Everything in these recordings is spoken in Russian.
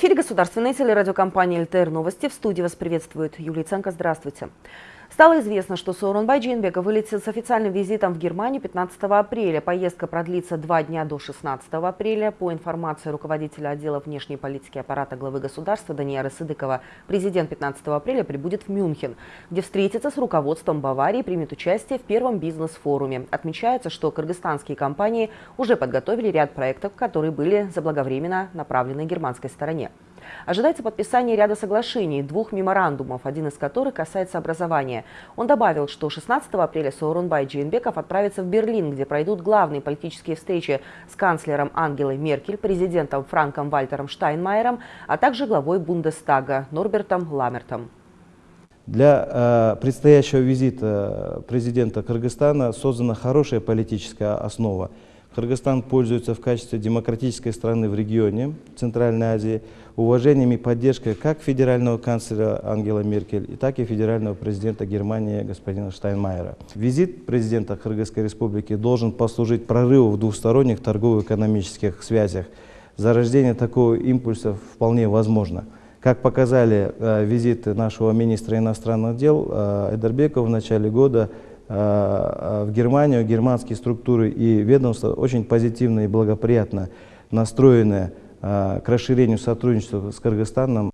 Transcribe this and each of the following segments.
Эфире государственной телерадиокомпании «ЛТР Новости». В студии вас приветствует Юлия Ценко. Здравствуйте. Стало известно, что Сооронбай Джинбека вылетел с официальным визитом в Германию 15 апреля. Поездка продлится два дня до 16 апреля. По информации руководителя отдела внешней политики аппарата главы государства Даниэра Сыдыкова, президент 15 апреля прибудет в Мюнхен, где встретится с руководством Баварии и примет участие в первом бизнес-форуме. Отмечается, что кыргызстанские компании уже подготовили ряд проектов, которые были заблаговременно направлены германской стороне. Ожидается подписание ряда соглашений, двух меморандумов, один из которых касается образования. Он добавил, что 16 апреля Сооронбай Джейнбеков отправится в Берлин, где пройдут главные политические встречи с канцлером Ангелой Меркель, президентом Франком Вальтером Штайнмайером, а также главой Бундестага Норбертом Ламертом. Для э, предстоящего визита президента Кыргызстана создана хорошая политическая основа. Кыргызстан пользуется в качестве демократической страны в регионе Центральной Азии уважением и поддержкой как федерального канцлера Ангела Меркель, так и федерального президента Германии господина Штайнмайера. Визит президента Кыргызской республики должен послужить прорыву в двухсторонних торгово-экономических связях. Зарождение такого импульса вполне возможно. Как показали э, визиты нашего министра иностранных дел э, Эдербекова в начале года, в Германию, германские структуры и ведомства очень позитивно и благоприятно настроены э, к расширению сотрудничества с Кыргызстаном.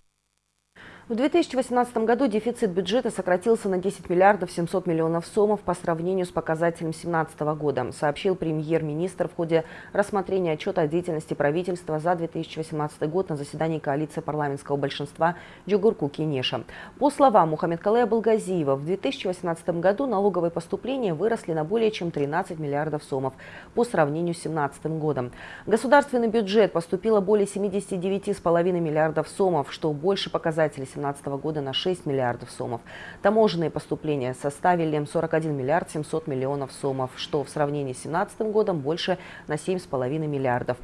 В 2018 году дефицит бюджета сократился на 10 миллиардов 700 миллионов сомов по сравнению с показателем 2017 года, сообщил премьер-министр в ходе рассмотрения отчета о деятельности правительства за 2018 год на заседании коалиции парламентского большинства Джугурку Кенеша. По словам Мухаммедкалея Балгазиева, в 2018 году налоговые поступления выросли на более чем 13 миллиардов сомов по сравнению с 2017 годом. В государственный бюджет поступило более 79,5 миллиардов сомов, что больше показателей 2017 года на 6 миллиардов сомов. Таможенные поступления составили 41 миллиард 700 миллионов сомов, что в сравнении с 2017 годом больше на 7,5 миллиардов.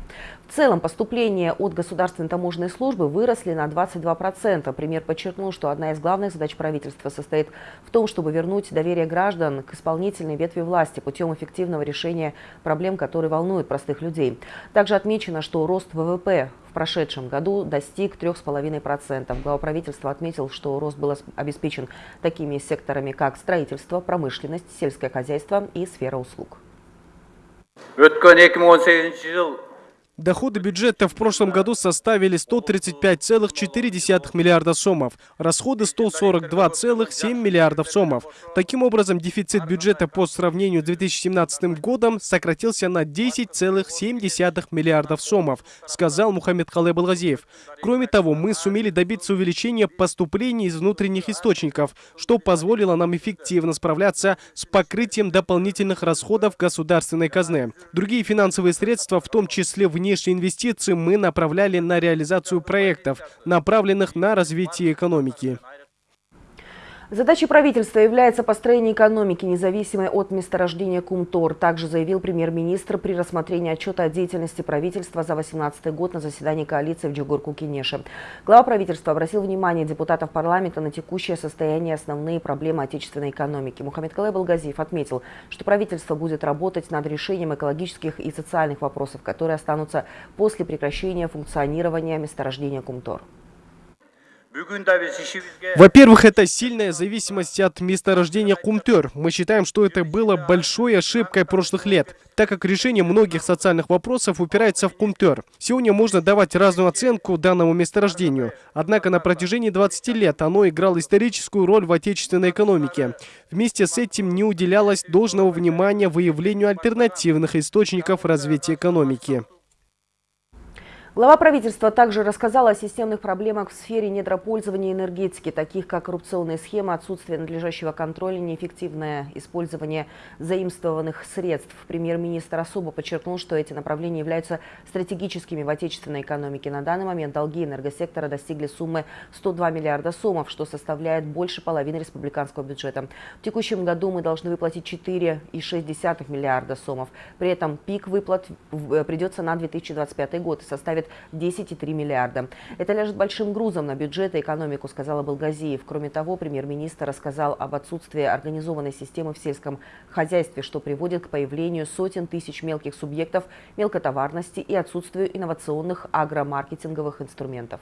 В целом поступления от государственной таможенной службы выросли на 22%. Премьер подчеркнул, что одна из главных задач правительства состоит в том, чтобы вернуть доверие граждан к исполнительной ветви власти путем эффективного решения проблем, которые волнуют простых людей. Также отмечено, что рост ВВП в прошедшем году достиг 3,5%. Глава правительства отметил, что рост был обеспечен такими секторами, как строительство, промышленность, сельское хозяйство и сфера услуг. Доходы бюджета в прошлом году составили 135,4 миллиарда сомов, расходы 142,7 миллиардов сомов. Таким образом, дефицит бюджета по сравнению с 2017 годом сократился на 10,7 миллиардов сомов, сказал Мухаммед Халеб Алгазиев. Кроме того, мы сумели добиться увеличения поступлений из внутренних источников, что позволило нам эффективно справляться с покрытием дополнительных расходов государственной казны. Другие финансовые средства, в том числе в внешние инвестиции мы направляли на реализацию проектов, направленных на развитие экономики. Задачей правительства является построение экономики, независимой от месторождения Кумтор. Также заявил премьер-министр при рассмотрении отчета о деятельности правительства за 2018 год на заседании коалиции в Джугурку-Кенеше. Глава правительства обратил внимание депутатов парламента на текущее состояние и основные проблемы отечественной экономики. Мухаммед Калай Балгазиев отметил, что правительство будет работать над решением экологических и социальных вопросов, которые останутся после прекращения функционирования месторождения Кумтор. Во-первых, это сильная зависимость от месторождения Кумтер. Мы считаем, что это было большой ошибкой прошлых лет, так как решение многих социальных вопросов упирается в Кумтер. Сегодня можно давать разную оценку данному месторождению, однако на протяжении 20 лет оно играло историческую роль в отечественной экономике. Вместе с этим не уделялось должного внимания выявлению альтернативных источников развития экономики. Глава правительства также рассказала о системных проблемах в сфере недропользования и энергетики, таких как коррупционные схемы, отсутствие надлежащего контроля, неэффективное использование заимствованных средств. Премьер-министр особо подчеркнул, что эти направления являются стратегическими в отечественной экономике. На данный момент долги энергосектора достигли суммы 102 миллиарда сомов, что составляет больше половины республиканского бюджета. В текущем году мы должны выплатить 4,6 миллиарда сомов. При этом пик выплат придется на 2025 год и составит составит 10,3 миллиарда. Это ляжет большим грузом на бюджет и экономику, сказал Балгазиев. Кроме того, премьер-министр рассказал об отсутствии организованной системы в сельском хозяйстве, что приводит к появлению сотен тысяч мелких субъектов мелкотоварности и отсутствию инновационных агромаркетинговых инструментов.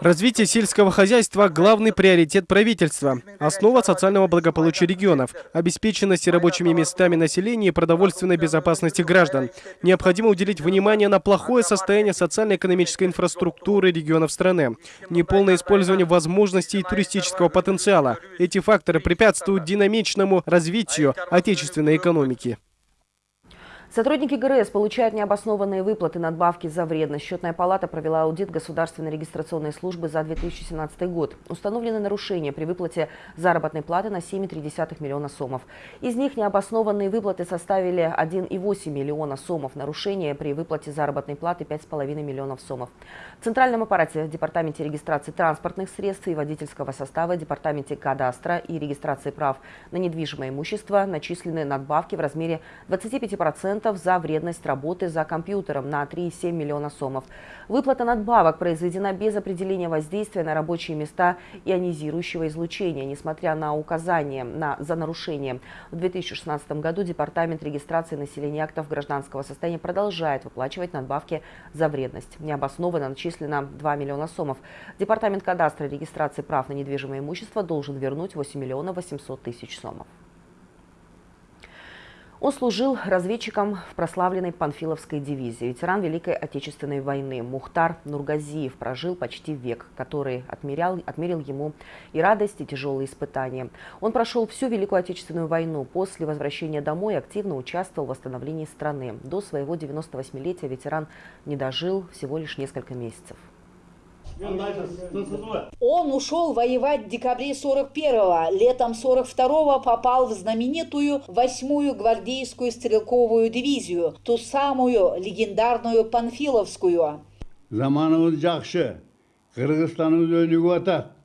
Развитие сельского хозяйства – главный приоритет правительства. Основа социального благополучия регионов, обеспеченности рабочими местами населения и продовольственной безопасности граждан. Необходимо уделить внимание на плохое состояние социально-экономической инфраструктуры регионов страны, неполное использование возможностей туристического потенциала. Эти факторы препятствуют динамичному развитию отечественной экономики. Сотрудники ГРС получают необоснованные выплаты надбавки за вредность. Счетная палата провела аудит Государственной регистрационной службы за 2017 год. Установлены нарушения при выплате заработной платы на 7,3 миллиона сомов. Из них необоснованные выплаты составили 1,8 миллиона сомов. Нарушения при выплате заработной платы 5,5 миллионов сомов. В Центральном аппарате Департаменте регистрации транспортных средств и водительского состава, Департаменте кадастра и регистрации прав на недвижимое имущество начислены надбавки в размере 25% за вредность работы за компьютером на 3,7 миллиона сомов. Выплата надбавок произведена без определения воздействия на рабочие места ионизирующего излучения, несмотря на указание на, за нарушение. В 2016 году Департамент регистрации населения актов гражданского состояния продолжает выплачивать надбавки за вредность. Необоснованно начислено 2 миллиона сомов. Департамент кадастра регистрации прав на недвижимое имущество должен вернуть 8 миллионов 800 тысяч сомов. Он служил разведчиком в прославленной Панфиловской дивизии. Ветеран Великой Отечественной войны Мухтар Нургазиев прожил почти век, который отмерял, отмерил ему и радость, и тяжелые испытания. Он прошел всю Великую Отечественную войну. После возвращения домой активно участвовал в восстановлении страны. До своего 98-летия ветеран не дожил всего лишь несколько месяцев. Он ушел воевать в декабре 41-го. Летом 42-го попал в знаменитую 8-ю гвардейскую стрелковую дивизию, ту самую легендарную Панфиловскую. Zamanımız жақсы. Қырғызстанымыз өнігіп атат.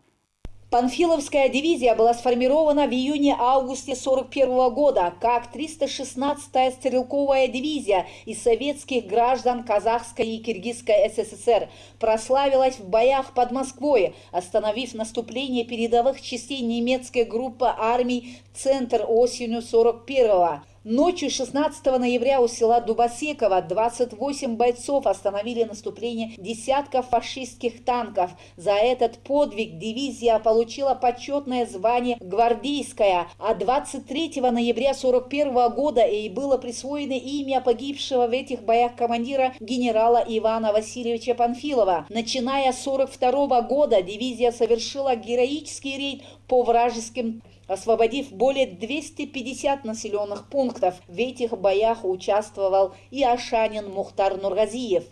Панфиловская дивизия была сформирована в июне-августе 41 года как 316-я стрелковая дивизия из советских граждан Казахской и Киргизской СССР. Прославилась в боях под Москвой, остановив наступление передовых частей немецкой группы армий «Центр» осенью 41-го. Ночью 16 ноября у села Дубосекова 28 бойцов остановили наступление десятков фашистских танков. За этот подвиг дивизия получила почетное звание «Гвардейская», а 23 ноября 41 года ей было присвоено имя погибшего в этих боях командира генерала Ивана Васильевича Панфилова. Начиная с 42 года дивизия совершила героический рейд по вражеским освободив более 250 населенных пунктов. В этих боях участвовал и Ашанин Мухтар Нургазиев.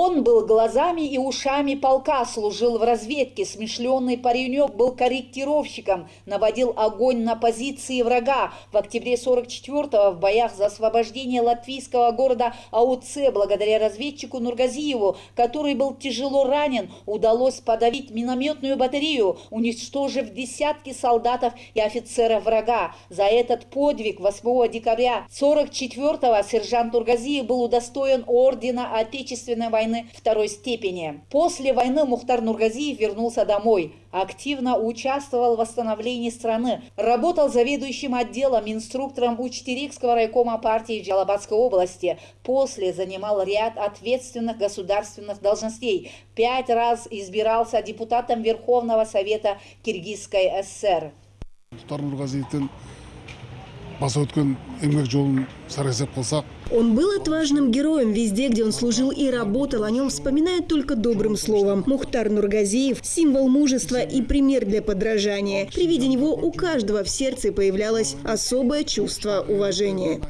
Он был глазами и ушами полка, служил в разведке. Смешленный паренек был корректировщиком, наводил огонь на позиции врага. В октябре 44-го в боях за освобождение латвийского города АУЦ, благодаря разведчику Нургазиеву, который был тяжело ранен, удалось подавить минометную батарею, уничтожив десятки солдатов и офицеров врага. За этот подвиг 8 декабря 44-го сержант Нургазиев был удостоен ордена Отечественной войны второй степени. После войны Мухтар Нургазиев вернулся домой. Активно участвовал в восстановлении страны. Работал заведующим отделом, инструктором Учтерикского райкома партии Джалабадской области. После занимал ряд ответственных государственных должностей. Пять раз избирался депутатом Верховного Совета Киргизской ССР. Он был отважным героем везде, где он служил и работал. О нем вспоминают только добрым словом. Мухтар Нургазиев – символ мужества и пример для подражания. При виде него у каждого в сердце появлялось особое чувство уважения.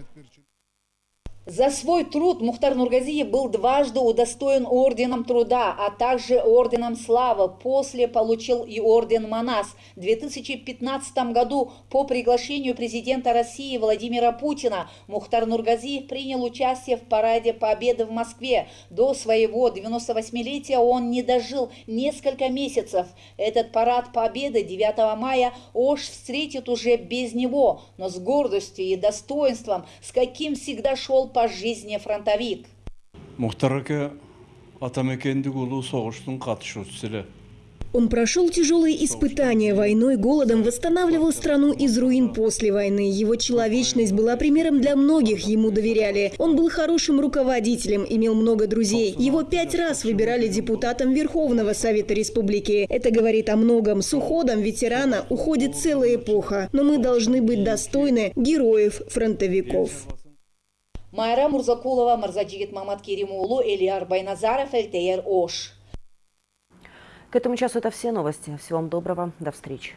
За свой труд Мухтар Нургазиев был дважды удостоен орденом труда, а также орденом славы. После получил и орден Манас. В 2015 году по приглашению президента России Владимира Путина Мухтар Нургазиев принял участие в параде Победы в Москве. До своего 98-летия он не дожил несколько месяцев. Этот парад Победы 9 мая Ош встретит уже без него, но с гордостью и достоинством, с каким всегда шел по жизни фронтовик. Он прошел тяжелые испытания войной, голодом, восстанавливал страну из руин после войны. Его человечность была примером для многих, ему доверяли. Он был хорошим руководителем, имел много друзей. Его пять раз выбирали депутатом Верховного Совета Республики. Это говорит о многом. С уходом ветерана уходит целая эпоха. Но мы должны быть достойны героев-фронтовиков. Майра Мурзакулова, Марзаджигит Мамат Керимулу, Элиар Байназаров, Эльтеер Ош. К этому часу это все новости. Всего вам доброго. До встречи.